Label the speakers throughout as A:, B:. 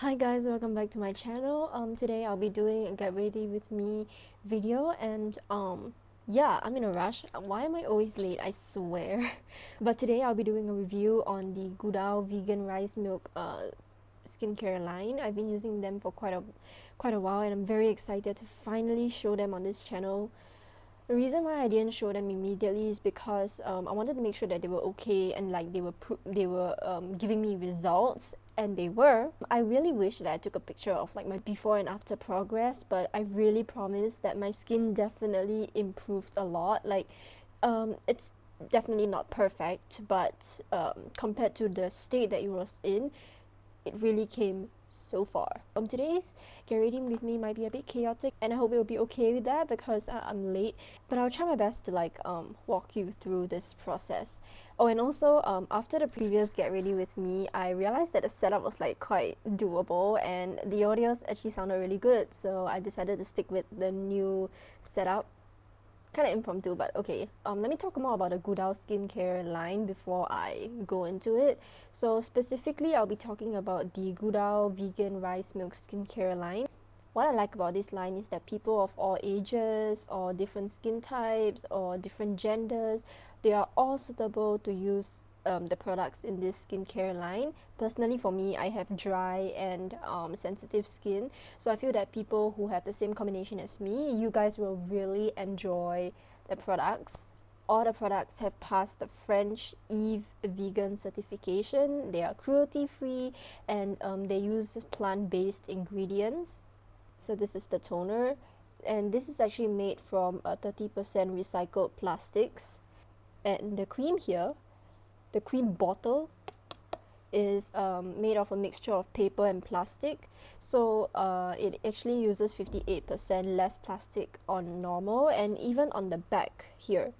A: Hi guys, welcome back to my channel. Um, today I'll be doing a get ready with me video and um, yeah, I'm in a rush. Why am I always late? I swear. but today I'll be doing a review on the Goodal Vegan Rice Milk uh, skincare line. I've been using them for quite a quite a while and I'm very excited to finally show them on this channel. The reason why I didn't show them immediately is because um, I wanted to make sure that they were okay and like they were they were um, giving me results and they were. I really wish that I took a picture of like my before and after progress but I really promise that my skin definitely improved a lot like um, it's definitely not perfect but um, compared to the state that it was in it really came so far. Um, today's get ready with me might be a bit chaotic and I hope you'll be okay with that because I I'm late but I'll try my best to like um, walk you through this process. Oh and also um, after the previous get ready with me I realized that the setup was like quite doable and the audios actually sounded really good so I decided to stick with the new setup kind of impromptu, but okay. Um, let me talk more about the Goodal skincare line before I go into it. So specifically, I'll be talking about the Goodal Vegan Rice Milk Skincare line. What I like about this line is that people of all ages or different skin types or different genders, they are all suitable to use um, the products in this skincare line. Personally for me, I have dry and um, sensitive skin. So I feel that people who have the same combination as me, you guys will really enjoy the products. All the products have passed the French Eve vegan certification. They are cruelty free and um, they use plant-based ingredients. So this is the toner and this is actually made from 30% recycled plastics. And the cream here the cream bottle is um, made of a mixture of paper and plastic. So uh, it actually uses 58% less plastic on normal and even on the back here.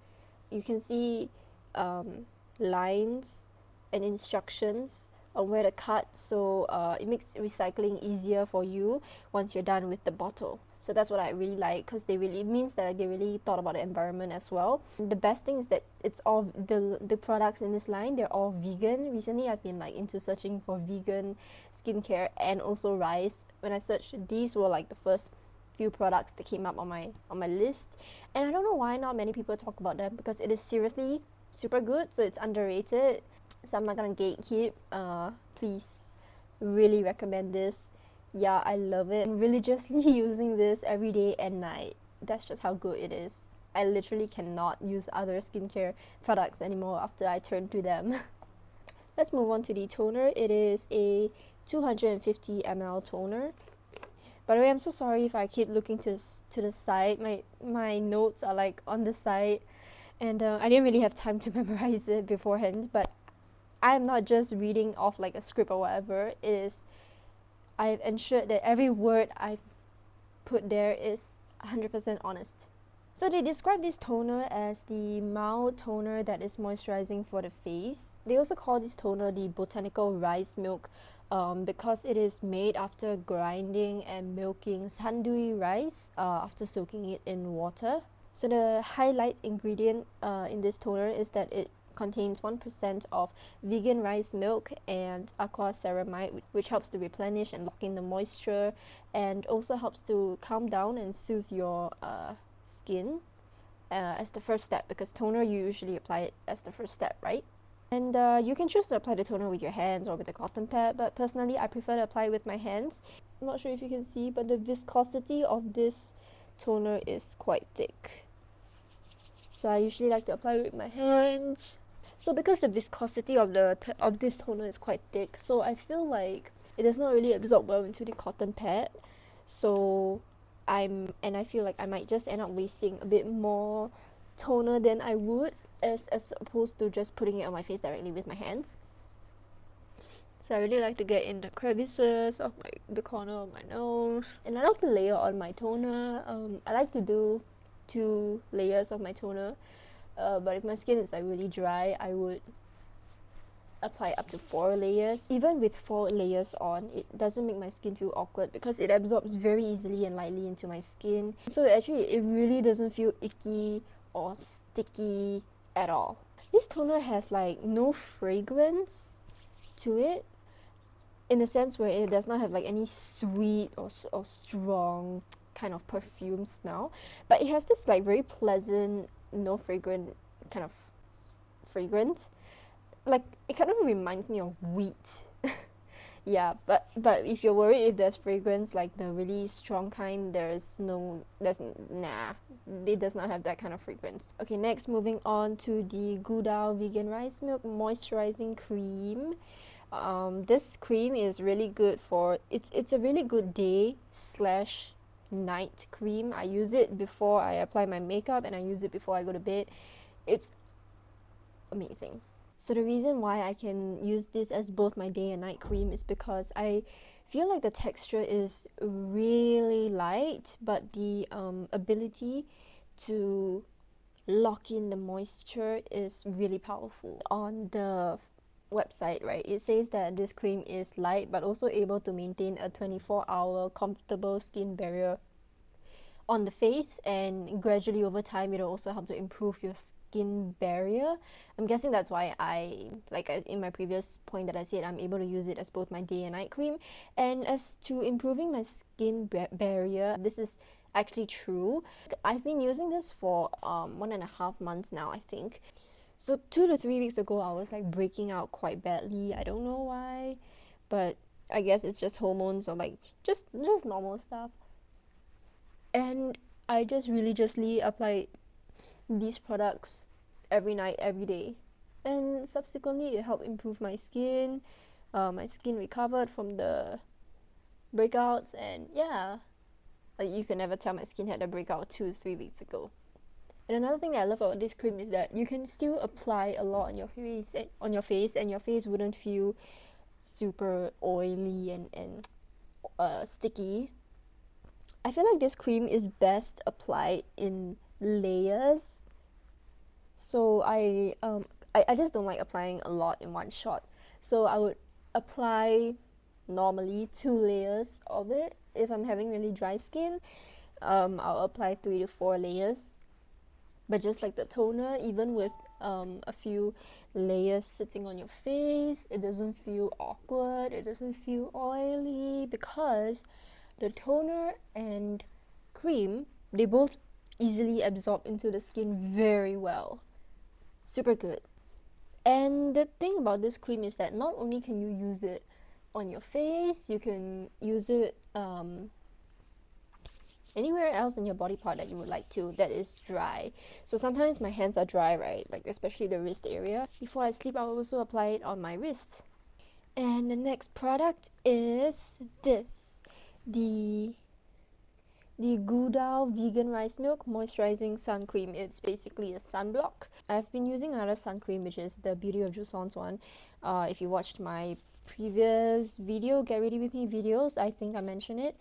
A: You can see um, lines and instructions on where to cut. So uh, it makes recycling easier for you once you're done with the bottle so that's what I really like because they really it means that they really thought about the environment as well. The best thing is that it's all the the products in this line they're all vegan. Recently I've been like into searching for vegan skincare and also rice. When I searched these were like the first few products that came up on my on my list and I don't know why not many people talk about them because it is seriously super good so it's underrated so I'm not gonna gatekeep uh, please really recommend this yeah I love it. I'm religiously using this every day and night. That's just how good it is. I literally cannot use other skincare products anymore after I turn to them. Let's move on to the toner. It is a 250 ml toner. By the way I'm so sorry if I keep looking to, to the side. My my notes are like on the side. And uh, I didn't really have time to memorize it beforehand but I'm not just reading off like a script or whatever. It is I've ensured that every word I've put there is 100% honest. So they describe this toner as the mild toner that is moisturizing for the face. They also call this toner the botanical rice milk um, because it is made after grinding and milking sandui rice uh, after soaking it in water. So the highlight ingredient uh, in this toner is that it contains 1% of vegan rice milk and aqua ceramide which helps to replenish and lock in the moisture and also helps to calm down and soothe your uh, skin uh, as the first step because toner you usually apply it as the first step right? And uh, you can choose to apply the toner with your hands or with a cotton pad but personally I prefer to apply it with my hands. I'm not sure if you can see but the viscosity of this toner is quite thick. So I usually like to apply it with my hands so because the viscosity of the of this toner is quite thick so I feel like it does not really absorb well into the cotton pad. So I'm and I feel like I might just end up wasting a bit more toner than I would as, as opposed to just putting it on my face directly with my hands. So I really like to get in the crevices of my the corner of my nose. And I like to layer on my toner. Um, I like to do two layers of my toner uh, but if my skin is like really dry I would apply up to four layers. Even with four layers on it doesn't make my skin feel awkward because it absorbs very easily and lightly into my skin. So actually it really doesn't feel icky or sticky at all. This toner has like no fragrance to it in the sense where it does not have like any sweet or, or strong kind of perfume smell. But it has this like very pleasant no fragrant kind of fragrance. Like it kind of reminds me of wheat. Yeah but but if you're worried if there's fragrance like the really strong kind there's no there's nah it does not have that kind of fragrance. Okay next moving on to the Goodal vegan rice milk moisturizing cream. Um, this cream is really good for it's it's a really good day slash night cream. I use it before I apply my makeup and I use it before I go to bed. It's amazing. So the reason why I can use this as both my day and night cream is because I feel like the texture is really light but the um, ability to lock in the moisture is really powerful. On the website, right, it says that this cream is light but also able to maintain a 24 hour comfortable skin barrier on the face and gradually over time it'll also help to improve your skin barrier. I'm guessing that's why I like in my previous point that I said I'm able to use it as both my day and night cream. And as to improving my skin barrier this is actually true. I've been using this for um, one and a half months now I think so two to three weeks ago I was like breaking out quite badly I don't know why but I guess it's just hormones or like just just normal stuff and I just religiously applied these products every night, every day. And subsequently, it helped improve my skin. Uh, my skin recovered from the breakouts, and yeah, like you can never tell my skin had a breakout two, three weeks ago. And another thing that I love about this cream is that you can still apply a lot on your face, and, on your face, and your face wouldn't feel super oily and and uh, sticky. I feel like this cream is best applied in layers. So I um I, I just don't like applying a lot in one shot. So I would apply normally two layers of it. If I'm having really dry skin um, I'll apply three to four layers but just like the toner even with um, a few layers sitting on your face it doesn't feel awkward it doesn't feel oily because the toner and cream they both easily absorb into the skin very well. Super good. And the thing about this cream is that not only can you use it on your face you can use it um, anywhere else in your body part that you would like to that is dry so sometimes my hands are dry right like especially the wrist area before I sleep I'll also apply it on my wrist and the next product is this the the Goodal Vegan Rice Milk Moisturizing Sun Cream. It's basically a sunblock. I've been using another sun cream, which is the Beauty of Joseon's one. Uh, if you watched my previous video, Get Ready With Me videos, I think I mentioned it.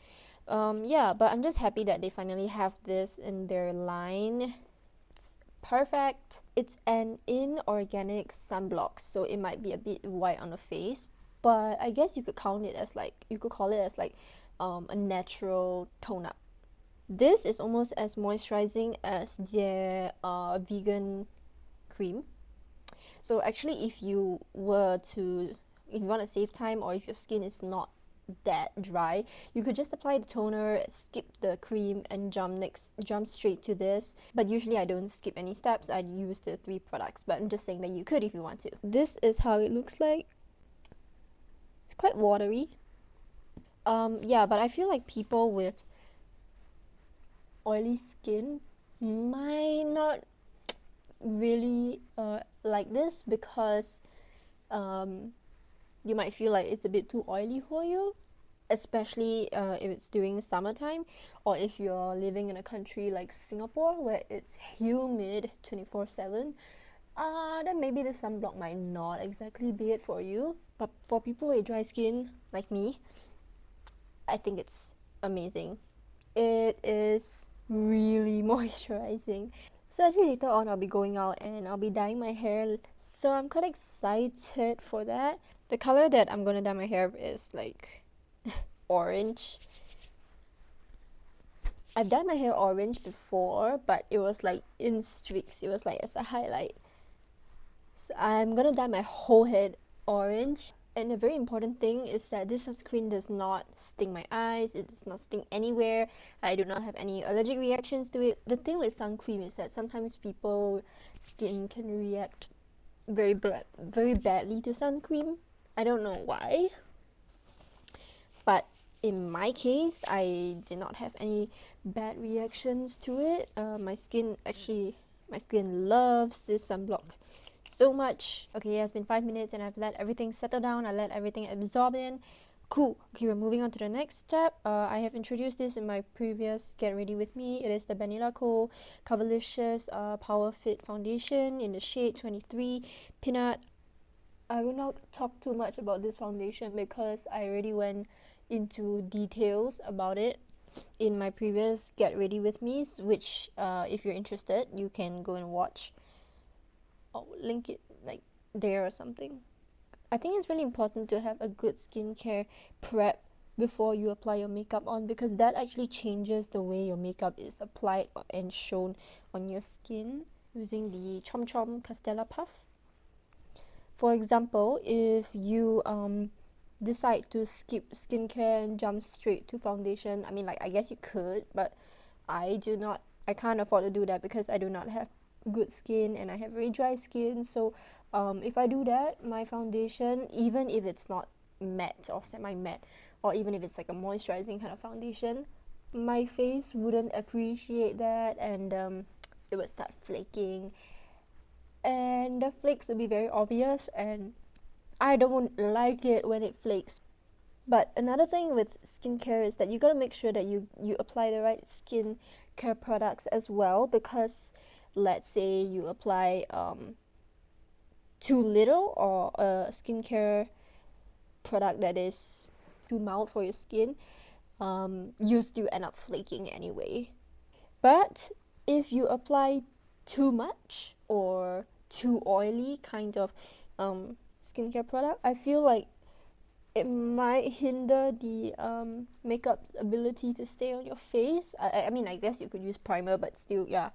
A: Um, yeah, but I'm just happy that they finally have this in their line. It's perfect. It's an inorganic sunblock, so it might be a bit white on the face, but I guess you could count it as like, you could call it as like um, a natural tone up. This is almost as moisturizing as their uh, vegan cream. So actually if you were to, if you want to save time or if your skin is not that dry you could just apply the toner skip the cream and jump next jump straight to this. But usually I don't skip any steps. I use the three products but I'm just saying that you could if you want to. This is how it looks like. It's quite watery. Um, yeah, but I feel like people with oily skin might not really uh, like this because um, you might feel like it's a bit too oily for you especially uh, if it's during summertime or if you're living in a country like Singapore where it's humid 24 7 uh, then maybe the sunblock might not exactly be it for you but for people with dry skin like me I think it's amazing. It is really moisturizing. So actually later on I'll be going out and I'll be dyeing my hair so I'm quite excited for that. The color that I'm gonna dye my hair is like orange. I've dyed my hair orange before but it was like in streaks. It was like as a highlight. So I'm gonna dye my whole head orange and a very important thing is that this sunscreen does not sting my eyes it does not sting anywhere i do not have any allergic reactions to it. The thing with sun cream is that sometimes people skin can react very bad very badly to sun cream i don't know why but in my case i did not have any bad reactions to it. Uh, my skin actually my skin loves this sunblock so much. Okay, it has been five minutes and I've let everything settle down. I let everything absorb in. Cool. Okay, we're moving on to the next step. Uh, I have introduced this in my previous Get Ready With Me. It is the Banila Co. Coverlicious uh, Power Fit Foundation in the shade 23 Peanut. I will not talk too much about this foundation because I already went into details about it in my previous Get Ready With Me, which uh, if you're interested, you can go and watch. I'll link it like there or something. I think it's really important to have a good skincare prep before you apply your makeup on because that actually changes the way your makeup is applied and shown on your skin using the Chom Chom Castella Puff. For example, if you um, decide to skip skincare and jump straight to foundation, I mean like I guess you could, but I do not I can't afford to do that because I do not have good skin and I have very dry skin. So um, if I do that my foundation even if it's not matte or semi matte or even if it's like a moisturizing kind of foundation my face wouldn't appreciate that and um, it would start flaking. And the flakes would be very obvious and I don't like it when it flakes. But another thing with skincare is that you gotta make sure that you you apply the right skin care products as well because let's say you apply um, too little or a skincare product that is too mild for your skin, um, you still end up flaking anyway. But if you apply too much or too oily kind of um, skincare product, I feel like it might hinder the um, makeup's ability to stay on your face. I, I mean, I guess you could use primer, but still, yeah.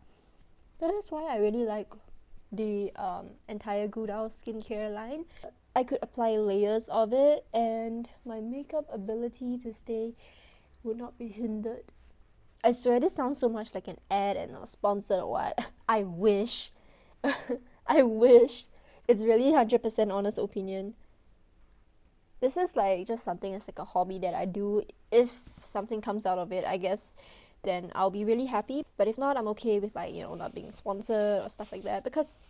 A: That is why I really like the um, entire Goodal skincare line. I could apply layers of it and my makeup ability to stay would not be hindered. I swear this sounds so much like an ad and not sponsored or what. I wish. I wish. It's really 100% honest opinion. This is like just something it's like a hobby that I do. If something comes out of it, I guess then I'll be really happy. But if not, I'm okay with like, you know, not being sponsored or stuff like that because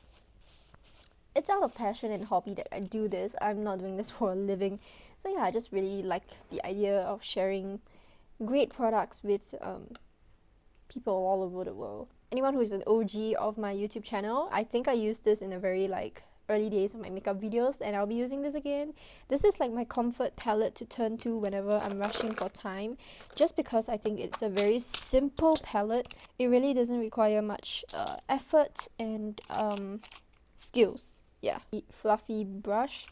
A: it's out of passion and hobby that I do this. I'm not doing this for a living. So yeah, I just really like the idea of sharing great products with um, people all over the world. Anyone who is an OG of my YouTube channel, I think I use this in a very like early days of my makeup videos and I'll be using this again. This is like my comfort palette to turn to whenever I'm rushing for time just because I think it's a very simple palette. It really doesn't require much uh, effort and um, skills. Yeah, fluffy brush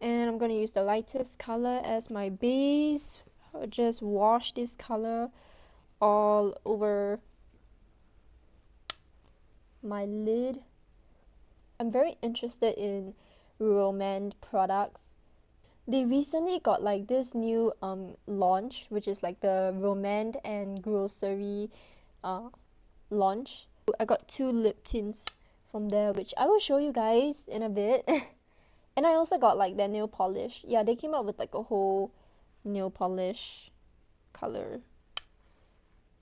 A: and I'm going to use the lightest color as my base. I'll just wash this color all over my lid I'm very interested in Romand products. They recently got like this new um launch, which is like the Romand and Grocery uh launch. I got two lip tints from there, which I will show you guys in a bit. and I also got like their nail polish. Yeah, they came out with like a whole nail polish color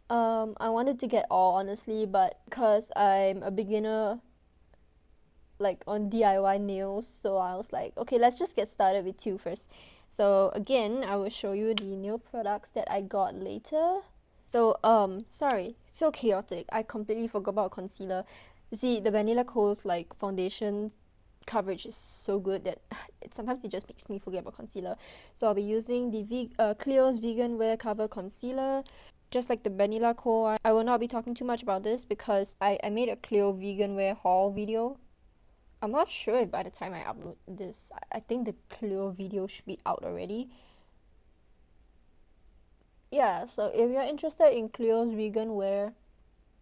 A: um I wanted to get all honestly but because I'm a beginner like on DIY nails so I was like okay let's just get started with two first. So again I will show you the nail products that I got later. So um sorry so chaotic. I completely forgot about concealer. See the Banila Co's like foundation coverage is so good that it sometimes it just makes me forget about concealer. So I'll be using the v uh, vegan wear cover concealer. Just like the Banila Co I will not be talking too much about this because I, I made a Clio vegan wear haul video I'm not sure if by the time I upload this, I think the Clio video should be out already. Yeah, so if you're interested in Clio's vegan wear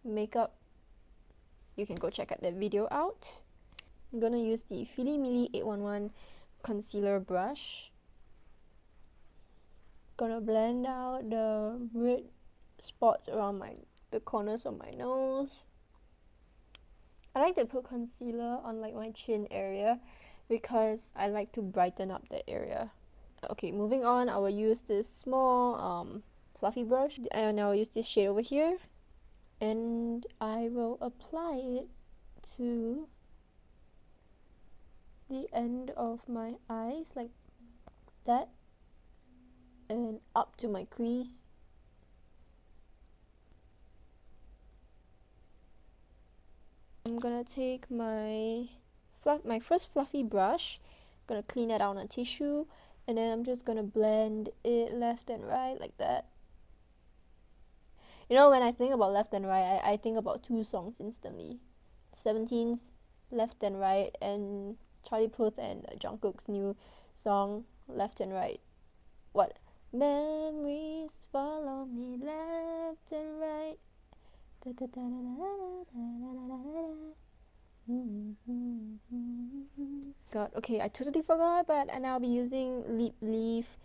A: makeup, you can go check out that video out. I'm gonna use the Fillimilli 811 concealer brush. Gonna blend out the red spots around my the corners of my nose. I like to put concealer on like my chin area because I like to brighten up the area. Okay, moving on, I will use this small um, fluffy brush and I will use this shade over here and I will apply it to the end of my eyes like that and up to my crease I'm gonna take my fluff my first fluffy brush gonna clean it out on a tissue and then I'm just gonna blend it left and right like that. You know when I think about left and right I, I think about two songs instantly. 17's left and right and Charlie Puth and Jungkook's new song Left and Right. What? Memories follow me left and right God, okay, I totally forgot, but and I'll be using Lip Leaf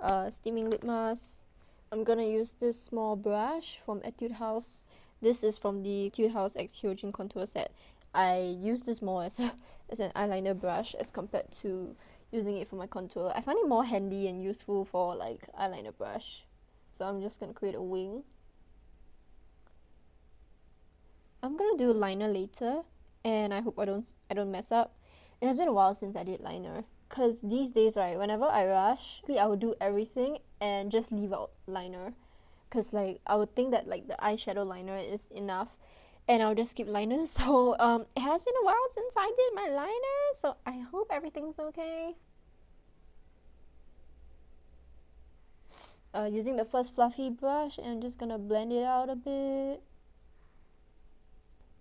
A: uh, Steaming Lip Mask. I'm gonna use this small brush from Etude House. This is from the Etude House X Hyojin Contour Set. I use this more as, a, as an eyeliner brush as compared to using it for my contour. I find it more handy and useful for like eyeliner brush. So I'm just gonna create a wing. I'm gonna do liner later and I hope I don't I don't mess up. It has been a while since I did liner because these days right whenever I rush I would do everything and just leave out liner. Because like I would think that like the eyeshadow liner is enough and I'll just skip liner. So um it has been a while since I did my liner so I hope everything's okay. Uh, using the first fluffy brush and I'm just gonna blend it out a bit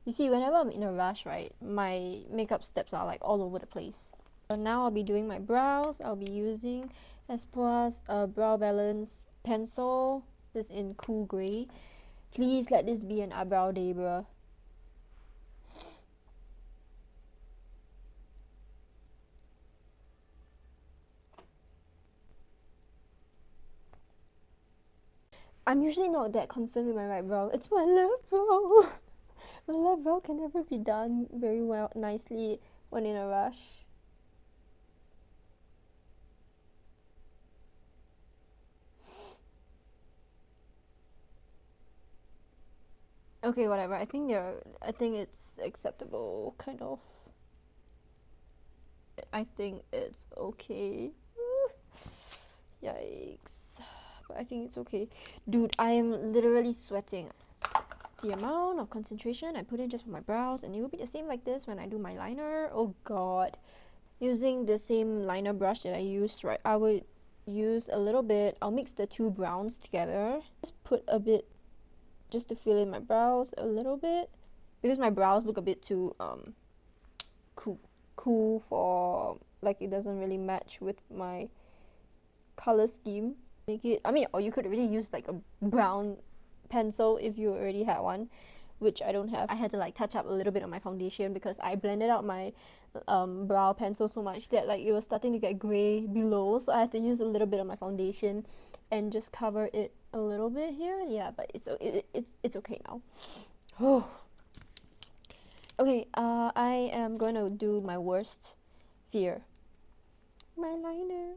A: you see, whenever I'm in a rush, right, my makeup steps are like all over the place. So now I'll be doing my brows. I'll be using Espoir's uh, Brow Balance Pencil. This is in Cool Grey. Please let this be an eyebrow day, bruh. I'm usually not that concerned with my right brow. It's my left brow. My left row can never be done very well nicely when in a rush. Okay, whatever. I think they're I think it's acceptable kind of. I think it's okay. Yikes. But I think it's okay. Dude, I am literally sweating the amount of concentration I put in just for my brows and it will be the same like this when I do my liner. Oh god. Using the same liner brush that I used, right, I would use a little bit, I'll mix the two browns together. Just put a bit, just to fill in my brows a little bit. Because my brows look a bit too um cool, cool for, like it doesn't really match with my color scheme. Make it, I mean, or you could really use like a brown pencil if you already had one which I don't have. I had to like touch up a little bit on my foundation because I blended out my um, brow pencil so much that like it was starting to get grey below so I had to use a little bit of my foundation and just cover it a little bit here. Yeah, but it's it, it's it's okay now. Okay, uh, I am going to do my worst fear. My liner.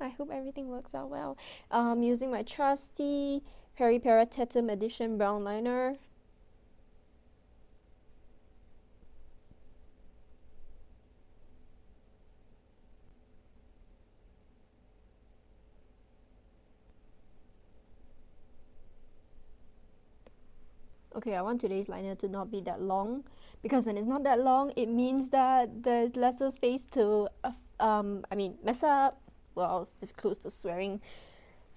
A: I hope everything works out well. Um, using my trusty Peripera Tatum Edition Brown Liner. Okay, I want today's liner to not be that long because when it's not that long, it means that there's lesser space to, uh, um, I mean, mess up. Well, I was this close to swearing.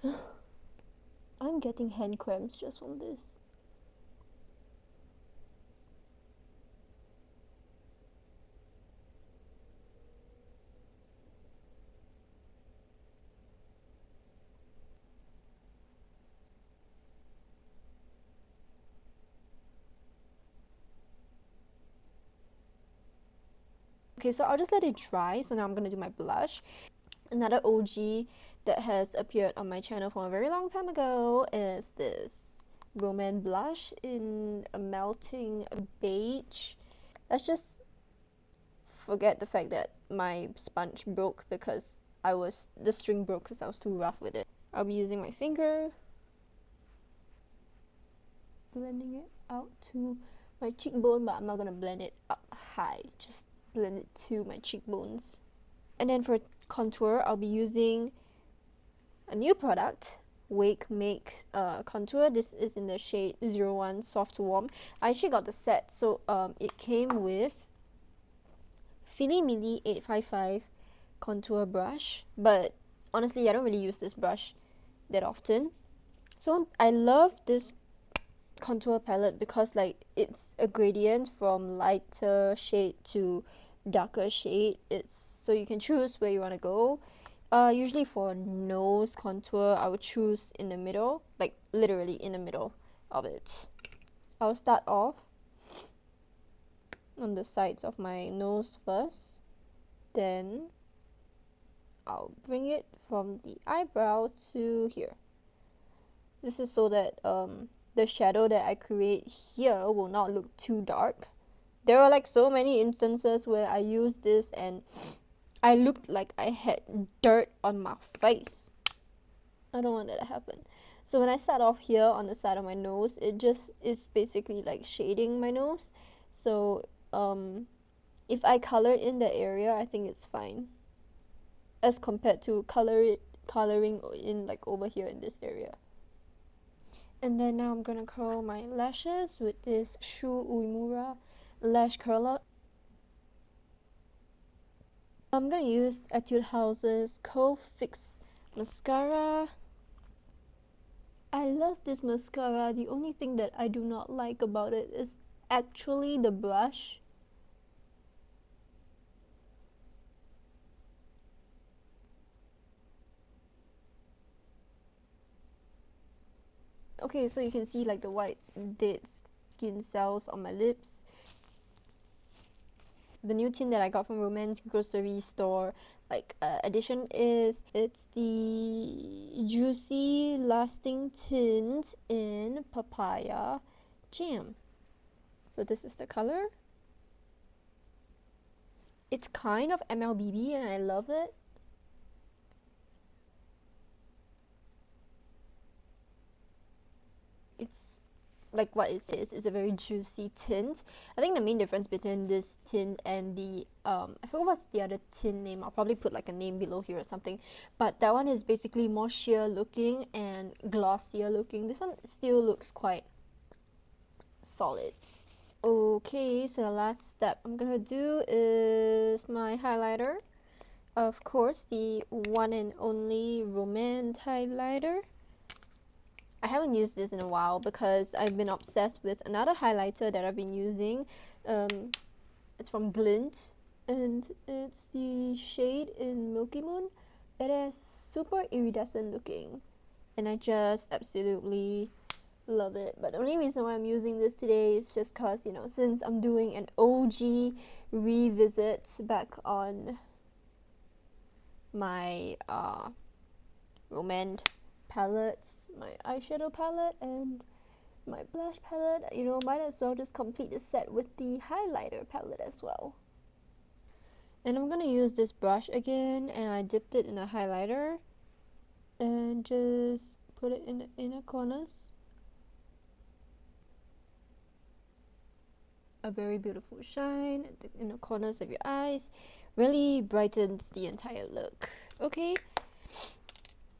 A: I'm getting hand cramps just from this. Okay, so I'll just let it dry. So now I'm going to do my blush. Another OG that has appeared on my channel from a very long time ago is this Romand blush in a melting beige. Let's just forget the fact that my sponge broke because I was the string broke because I was too rough with it. I'll be using my finger blending it out to my cheekbone but I'm not gonna blend it up high just blend it to my cheekbones and then for contour I'll be using a new product Wake Make uh, contour. This is in the shade 01 soft warm. I actually got the set so um, it came with Fillimilli 855 contour brush but honestly I don't really use this brush that often. So I love this contour palette because like it's a gradient from lighter shade to darker shade. It's so you can choose where you want to go. Uh, usually for nose contour I would choose in the middle like literally in the middle of it. I'll start off on the sides of my nose first. Then I'll bring it from the eyebrow to here. This is so that um, the shadow that I create here will not look too dark there are like so many instances where I use this and I looked like I had dirt on my face. I don't want that to happen. So when I start off here on the side of my nose, it just is basically like shading my nose. So um, if I color in the area, I think it's fine. As compared to color it, coloring in like over here in this area. And then now I'm gonna curl my lashes with this Shu Uemura lash curler. I'm gonna use Etude House's Curl Fix mascara. I love this mascara. The only thing that I do not like about it is actually the brush. Okay, so you can see like the white dead skin cells on my lips the new tint that I got from Romand's grocery store like uh, edition is it's the juicy lasting tint in papaya jam. So this is the color. It's kind of MLBB and I love it. It's like what it says, it's a very juicy tint. I think the main difference between this tint and the, um, I forgot what's the other tint name, I'll probably put like a name below here or something, but that one is basically more sheer looking and glossier looking. This one still looks quite solid. Okay, so the last step I'm gonna do is my highlighter. Of course, the one and only Romand highlighter. I haven't used this in a while because I've been obsessed with another highlighter that I've been using. Um, it's from Glint and it's the shade in Milky Moon. It is super iridescent looking and I just absolutely love it. But the only reason why I'm using this today is just because, you know, since I'm doing an OG revisit back on my uh, Romand palettes my eyeshadow palette and my blush palette. You know might as well just complete the set with the highlighter palette as well. And I'm gonna use this brush again and I dipped it in a highlighter and just put it in the inner corners. A very beautiful shine in the corners of your eyes really brightens the entire look. Okay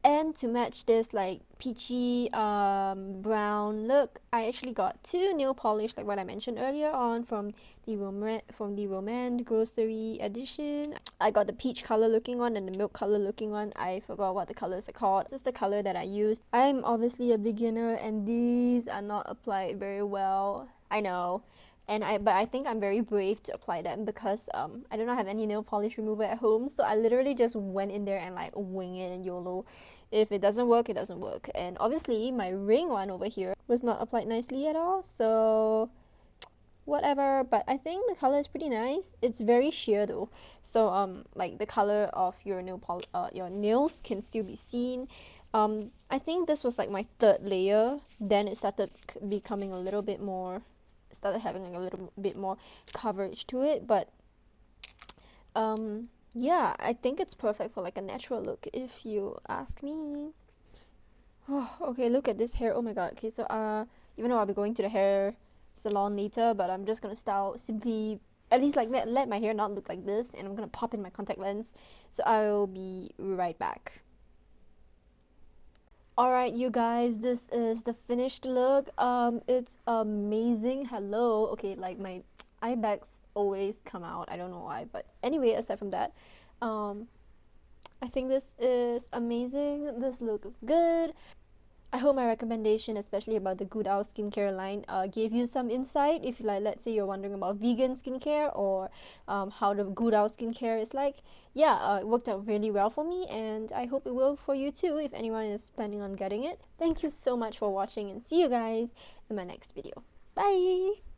A: and to match this like peachy um, brown look I actually got two nail polish like what I mentioned earlier on from the Romand from the Romand grocery edition. I got the peach color looking one and the milk color looking one I forgot what the colors are called. This is the color that I used. I'm obviously a beginner and these are not applied very well. I know and I but I think I'm very brave to apply them because um I do not have any nail polish remover at home. So I literally just went in there and like wing it and YOLO. If it doesn't work it doesn't work. And obviously my ring one over here was not applied nicely at all. So whatever. But I think the color is pretty nice. It's very sheer though. So um like the color of your nail pol uh, your nails can still be seen. Um I think this was like my third layer. Then it started becoming a little bit more started having like a little bit more coverage to it but um yeah I think it's perfect for like a natural look if you ask me. Oh, okay look at this hair. Oh my god. Okay so uh even though I'll be going to the hair salon later but I'm just gonna style simply at least like let, let my hair not look like this and I'm gonna pop in my contact lens. So I'll be right back Alright you guys, this is the finished look. Um, it's amazing. Hello. Okay, like my eye bags always come out. I don't know why, but anyway, aside from that, um, I think this is amazing. This looks good. I hope my recommendation, especially about the Goodal skincare line, uh, gave you some insight. If like, let's say you're wondering about vegan skincare or um, how the Goodal skincare is like, yeah, uh, it worked out really well for me, and I hope it will for you too. If anyone is planning on getting it, thank you so much for watching, and see you guys in my next video. Bye.